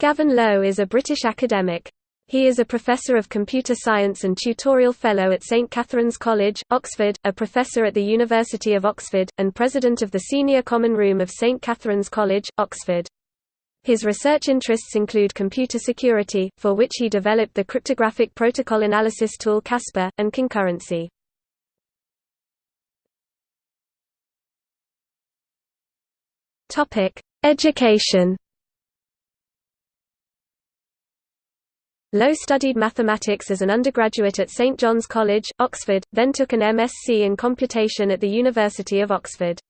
Gavin Lowe is a British academic. He is a Professor of Computer Science and Tutorial Fellow at St Catherine's College, Oxford, a Professor at the University of Oxford, and President of the Senior Common Room of St Catherine's College, Oxford. His research interests include computer security, for which he developed the cryptographic protocol analysis tool Casper, and concurrency. Education Lowe studied mathematics as an undergraduate at St John's College, Oxford, then took an MSc in computation at the University of Oxford.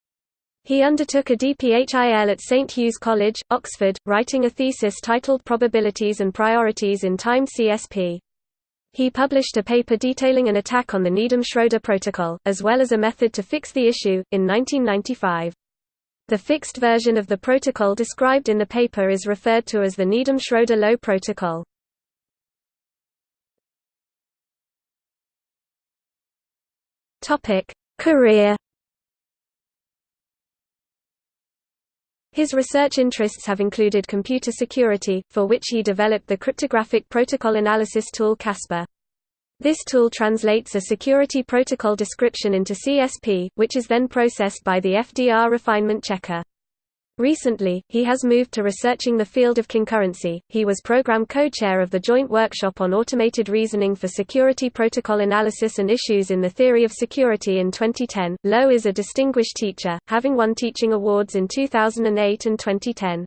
He undertook a DPHIL at St Hugh's College, Oxford, writing a thesis titled Probabilities and Priorities in Time CSP. He published a paper detailing an attack on the Needham-Schroeder protocol, as well as a method to fix the issue, in 1995. The fixed version of the protocol described in the paper is referred to as the Needham-Schroeder-Lowe protocol. Topic: Career. His research interests have included computer security, for which he developed the cryptographic protocol analysis tool Casper. This tool translates a security protocol description into CSP, which is then processed by the FDR refinement checker. Recently, he has moved to researching the field of concurrency. He was program co-chair of the Joint Workshop on Automated Reasoning for Security Protocol Analysis and Issues in the Theory of Security in 2010. Lowe is a distinguished teacher, having won teaching awards in 2008 and 2010.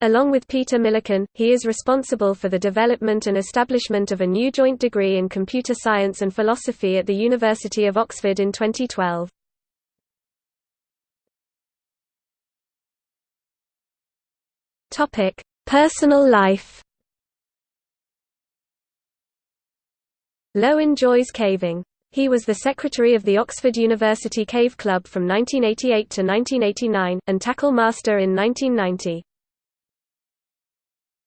Along with Peter Millican, he is responsible for the development and establishment of a new joint degree in computer science and philosophy at the University of Oxford in 2012. Topic: Personal life. Lowe enjoys caving. He was the secretary of the Oxford University Cave Club from 1988 to 1989, and tackle master in 1990.